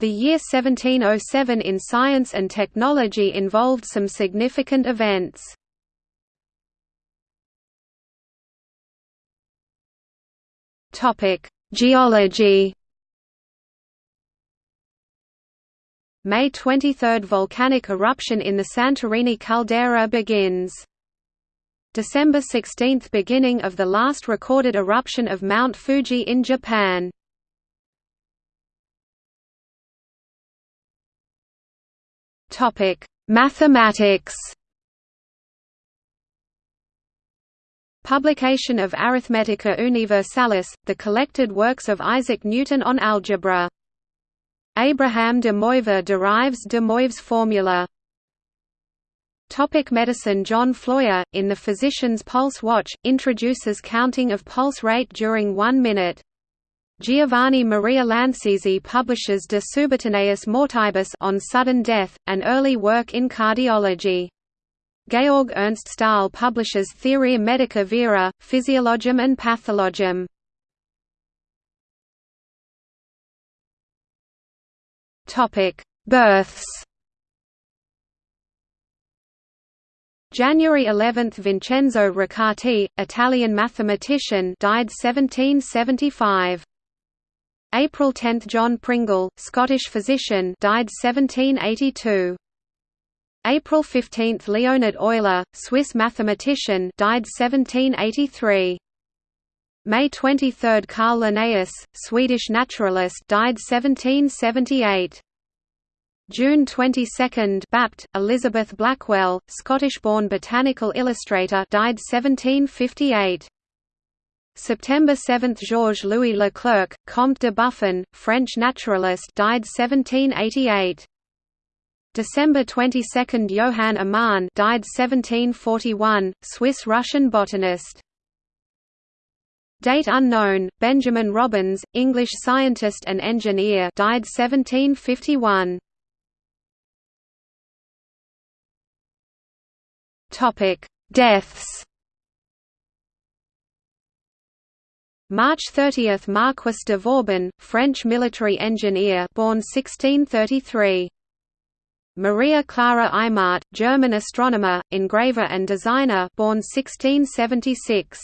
The year 1707 in science and technology involved some significant events. Geology May 23 – Volcanic eruption in the Santorini caldera begins. December 16 – Beginning of the last recorded eruption of Mount Fuji in Japan. Mathematics Publication of Arithmetica Universalis, the collected works of Isaac Newton on algebra. Abraham de Moivre derives de Moivre's formula. Topic medicine John Floyer, in The Physician's Pulse Watch, introduces counting of pulse rate during one minute. Giovanni Maria Lancisi publishes De Subitaneis Mortibus on sudden death, an early work in cardiology. Georg Ernst Stahl publishes Theoria Medica Vera, Physiologium and Pathologium. Topic: Births. January 11 – Vincenzo Riccati, Italian mathematician died 1775. April 10 – John Pringle, Scottish physician died 1782. April 15 – Leonhard Euler, Swiss mathematician died 1783. May 23 – Carl Linnaeus, Swedish naturalist died 1778. June 22 – Bapt, Elizabeth Blackwell, Scottish-born botanical illustrator died 1758. September 7 – Georges-Louis Leclerc, Comte de Buffon, French naturalist died 1788. December 22 – Johann Amann died 1741, Swiss-Russian botanist. Date unknown, Benjamin Robins, English scientist and engineer died 1751. Deaths March 30 – Marquis de Vauban, French military engineer born 1633. Maria Clara Eimmart, German astronomer, engraver and designer born 1676.